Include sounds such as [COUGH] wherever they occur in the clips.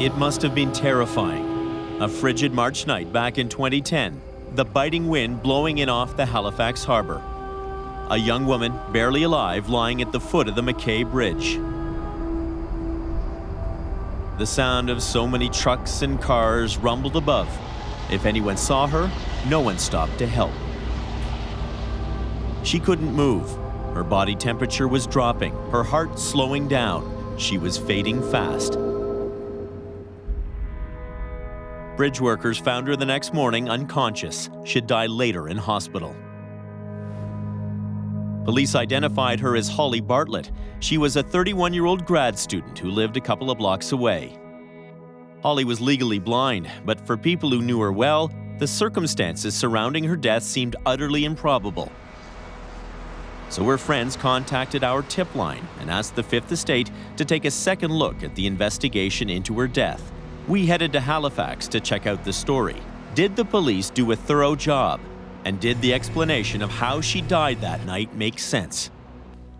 It must have been terrifying. A frigid March night back in 2010, the biting wind blowing in off the Halifax harbor. A young woman, barely alive, lying at the foot of the MacKay Bridge. The sound of so many trucks and cars rumbled above. If anyone saw her, no one stopped to help. She couldn't move. Her body temperature was dropping, her heart slowing down. She was fading fast. Bridge workers found her the next morning unconscious. She'd die later in hospital. Police identified her as Holly Bartlett. She was a 31-year-old grad student who lived a couple of blocks away. Holly was legally blind, but for people who knew her well, the circumstances surrounding her death seemed utterly improbable. So her friends contacted our tip line and asked the Fifth Estate to take a second look at the investigation into her death. We headed to Halifax to check out the story. Did the police do a thorough job? And did the explanation of how she died that night make sense?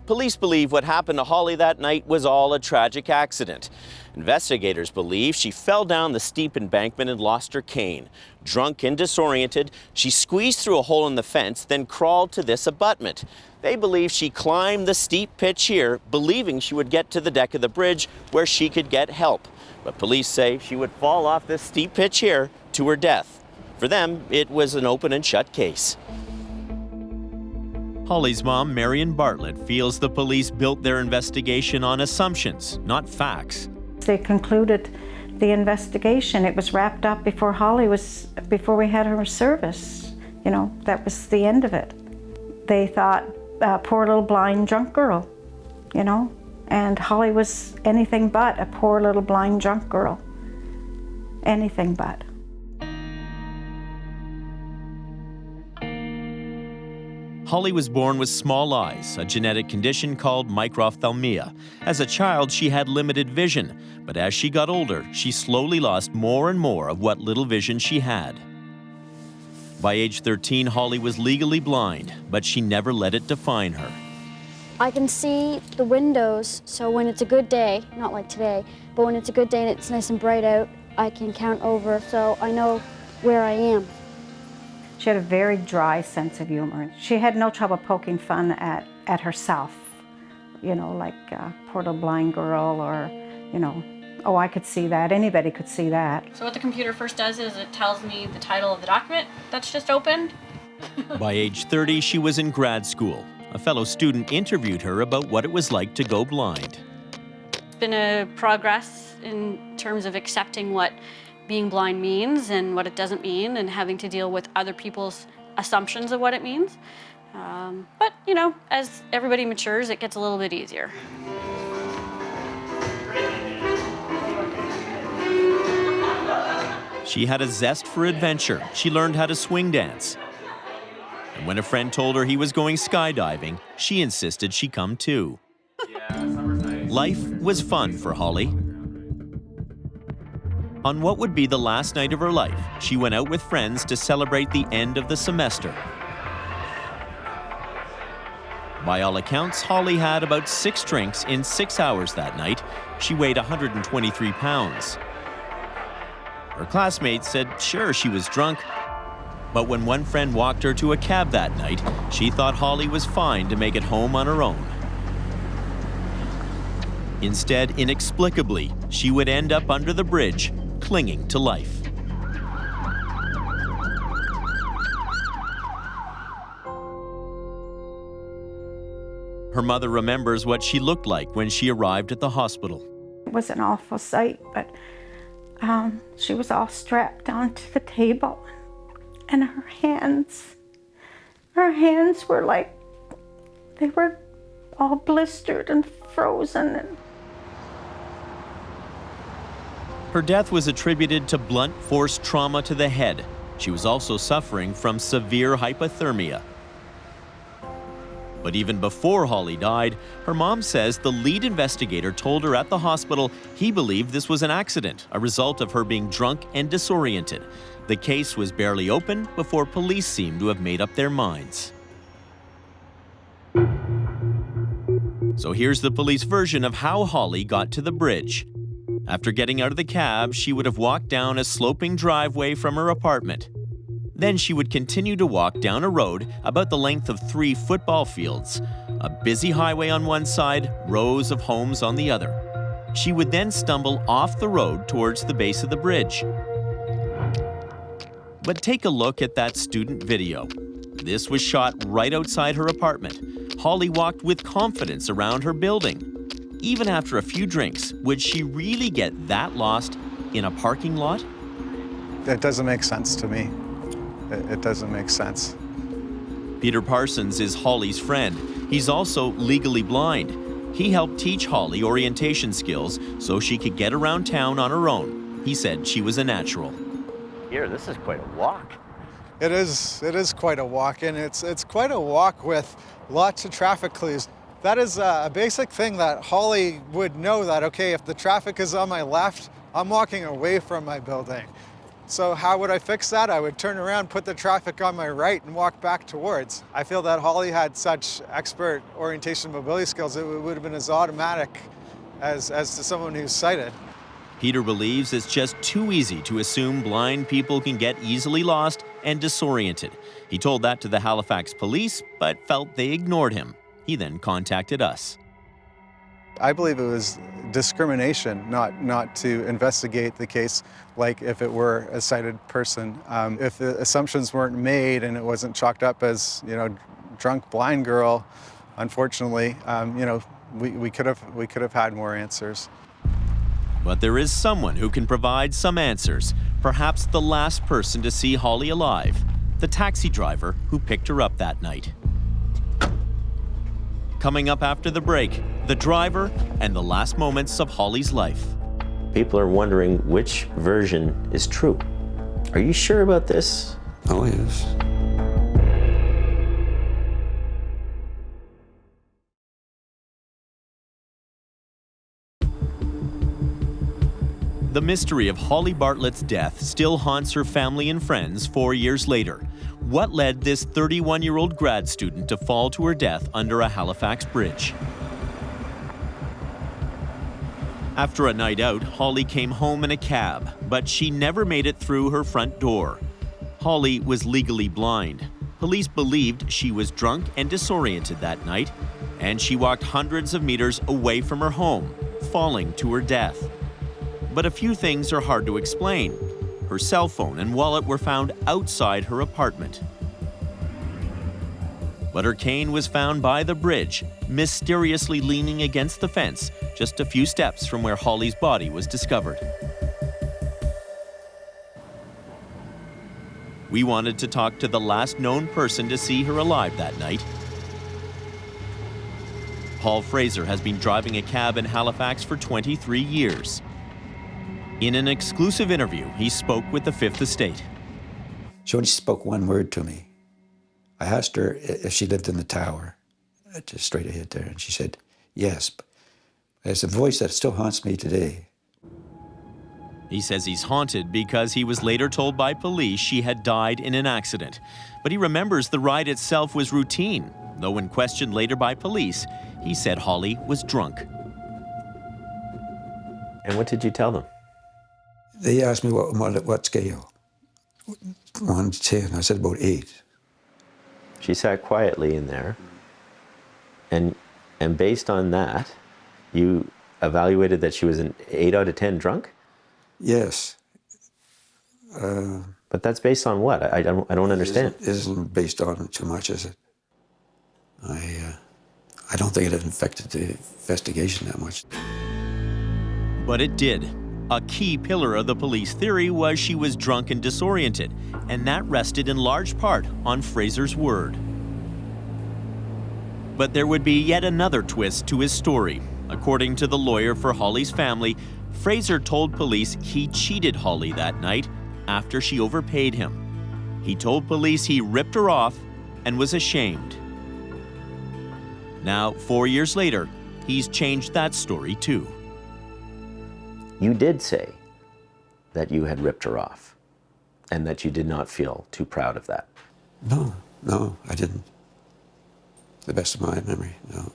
Police believe what happened to Holly that night was all a tragic accident. Investigators believe she fell down the steep embankment and lost her cane. Drunk and disoriented, she squeezed through a hole in the fence, then crawled to this abutment. They believe she climbed the steep pitch here, believing she would get to the deck of the bridge where she could get help. But police say she would fall off this steep pitch here to her death. For them, it was an open and shut case. Holly's mom, Marion Bartlett, feels the police built their investigation on assumptions, not facts. They concluded the investigation. It was wrapped up before Holly was, before we had her service. You know, that was the end of it. They thought, uh, poor little blind drunk girl, you know, and Holly was anything but a poor little blind drunk girl. Anything but. Holly was born with small eyes, a genetic condition called microphthalmia. As a child, she had limited vision, but as she got older, she slowly lost more and more of what little vision she had. By age 13, Holly was legally blind, but she never let it define her. I can see the windows, so when it's a good day, not like today, but when it's a good day and it's nice and bright out, I can count over so I know where I am. She had a very dry sense of humor. She had no trouble poking fun at, at herself, you know, like uh, poor little blind girl or, you know, oh, I could see that. Anybody could see that. So what the computer first does is it tells me the title of the document that's just opened. By age 30, she was in grad school. A fellow student interviewed her about what it was like to go blind. It's been a progress in terms of accepting what being blind means and what it doesn't mean and having to deal with other people's assumptions of what it means. Um, but, you know, as everybody matures, it gets a little bit easier. She had a zest for adventure. She learned how to swing dance. When a friend told her he was going skydiving, she insisted she come too. Life was fun for Holly. On what would be the last night of her life, she went out with friends to celebrate the end of the semester. By all accounts, Holly had about six drinks in six hours that night. She weighed 123 pounds. Her classmates said sure she was drunk, but when one friend walked her to a cab that night, she thought Holly was fine to make it home on her own. Instead, inexplicably, she would end up under the bridge clinging to life. Her mother remembers what she looked like when she arrived at the hospital. It was an awful sight, but um, she was all strapped onto the table and her hands, her hands were like, they were all blistered and frozen. And Her death was attributed to blunt force trauma to the head. She was also suffering from severe hypothermia. But even before Holly died, her mom says the lead investigator told her at the hospital he believed this was an accident, a result of her being drunk and disoriented. The case was barely open before police seemed to have made up their minds. So here's the police version of how Holly got to the bridge. After getting out of the cab, she would have walked down a sloping driveway from her apartment. Then she would continue to walk down a road about the length of three football fields, a busy highway on one side, rows of homes on the other. She would then stumble off the road towards the base of the bridge. But take a look at that student video. This was shot right outside her apartment. Holly walked with confidence around her building. Even after a few drinks, would she really get that lost in a parking lot? That doesn't make sense to me. It, it doesn't make sense. Peter Parsons is Holly's friend. He's also legally blind. He helped teach Holly orientation skills so she could get around town on her own. He said she was a natural. Here, this is quite a walk. It is. It is quite a walk, and it's it's quite a walk with lots of traffic clues. That is a basic thing that Holly would know that okay, if the traffic is on my left, I'm walking away from my building. So how would I fix that? I would turn around, put the traffic on my right and walk back towards. I feel that Holly had such expert orientation mobility skills, it would have been as automatic as, as to someone who's sighted. Peter believes it's just too easy to assume blind people can get easily lost and disoriented. He told that to the Halifax police, but felt they ignored him. He then contacted us. I believe it was discrimination not, not to investigate the case like if it were a sighted person. Um, if the assumptions weren't made and it wasn't chalked up as, you know, drunk blind girl, unfortunately, um, you know, we, we, could have, we could have had more answers. But there is someone who can provide some answers, perhaps the last person to see Holly alive, the taxi driver who picked her up that night. Coming up after the break, the driver and the last moments of Holly's life. People are wondering which version is true. Are you sure about this? Oh, yes. The mystery of Holly Bartlett's death still haunts her family and friends four years later. What led this 31 year old grad student to fall to her death under a Halifax bridge? After a night out, Holly came home in a cab, but she never made it through her front door. Holly was legally blind. Police believed she was drunk and disoriented that night, and she walked hundreds of meters away from her home, falling to her death. But a few things are hard to explain. Her cell phone and wallet were found outside her apartment. But her cane was found by the bridge, mysteriously leaning against the fence, just a few steps from where Holly's body was discovered. We wanted to talk to the last known person to see her alive that night. Paul Fraser has been driving a cab in Halifax for 23 years. In an exclusive interview, he spoke with the Fifth Estate. She only spoke one word to me. I asked her if she lived in the tower, just straight ahead there, and she said, yes. It's a voice that still haunts me today. He says he's haunted because he was later told by police she had died in an accident. But he remembers the ride itself was routine, though when questioned later by police, he said Holly was drunk. And what did you tell them? They asked me what, what, what scale. One to ten. I said about eight. She sat quietly in there, and and based on that, you evaluated that she was an eight out of ten drunk. Yes. Uh, but that's based on what? I, I don't I don't understand. Isn't, isn't based on too much, is it? I uh, I don't think it affected the investigation that much. But it did. A key pillar of the police theory was she was drunk and disoriented, and that rested in large part on Fraser's word. But there would be yet another twist to his story. According to the lawyer for Holly's family, Fraser told police he cheated Holly that night after she overpaid him. He told police he ripped her off and was ashamed. Now, four years later, he's changed that story too. You did say that you had ripped her off and that you did not feel too proud of that. No, no, I didn't. The best of my memory, no.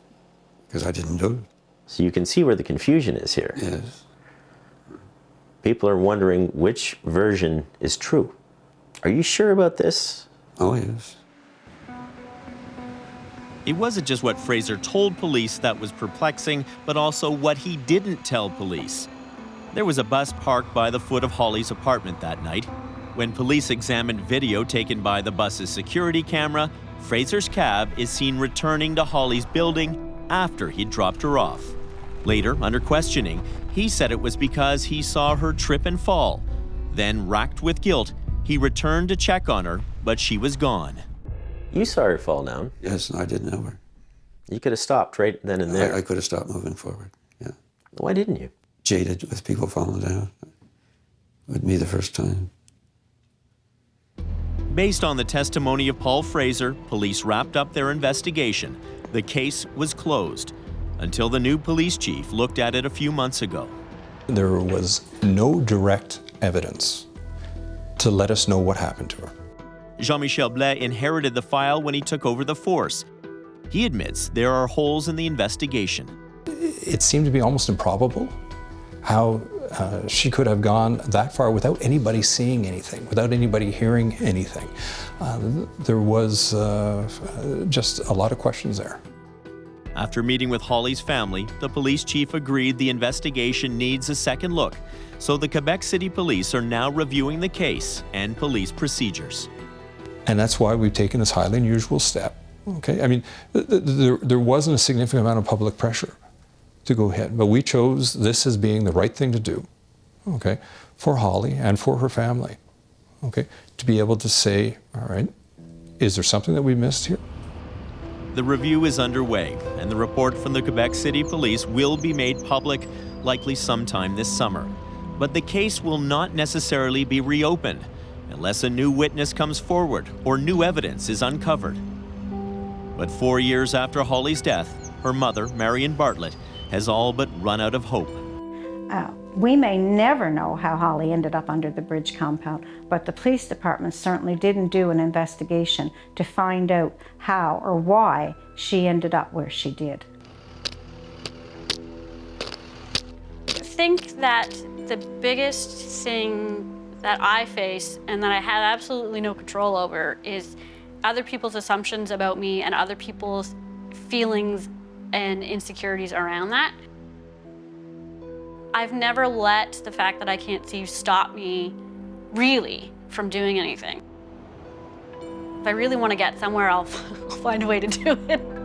Because I didn't do it. So you can see where the confusion is here. Yes. people are wondering which version is true. Are you sure about this? Oh, yes. It wasn't just what Fraser told police that was perplexing, but also what he didn't tell police. There was a bus parked by the foot of Holly's apartment that night. When police examined video taken by the bus's security camera, Fraser's cab is seen returning to Holly's building after he'd dropped her off. Later, under questioning, he said it was because he saw her trip and fall. Then, racked with guilt, he returned to check on her, but she was gone. You saw her fall down. Yes, I didn't know her. You could have stopped right then and there. I, I could have stopped moving forward. Yeah. Why didn't you? Jaded with people falling down. With me the first time. Based on the testimony of Paul Fraser, police wrapped up their investigation. The case was closed until the new police chief looked at it a few months ago. There was no direct evidence to let us know what happened to her. Jean Michel Blais inherited the file when he took over the force. He admits there are holes in the investigation. It seemed to be almost improbable how uh, she could have gone that far without anybody seeing anything, without anybody hearing anything. Uh, there was uh, just a lot of questions there. After meeting with Holly's family, the police chief agreed the investigation needs a second look, so the Quebec City Police are now reviewing the case and police procedures. And that's why we've taken this highly unusual step. Okay, I mean, th th there, there wasn't a significant amount of public pressure to go ahead, but we chose this as being the right thing to do, okay, for Holly and for her family, okay, to be able to say, all right, is there something that we missed here? The review is underway, and the report from the Quebec City Police will be made public likely sometime this summer. But the case will not necessarily be reopened unless a new witness comes forward or new evidence is uncovered. But four years after Holly's death, her mother, Marion Bartlett, has all but run out of hope. Uh, we may never know how Holly ended up under the bridge compound, but the police department certainly didn't do an investigation to find out how or why she ended up where she did. I think that the biggest thing that I face and that I had absolutely no control over is other people's assumptions about me and other people's feelings and insecurities around that. I've never let the fact that I can't see stop me really from doing anything. If I really want to get somewhere, I'll, I'll [LAUGHS] find a way to do it.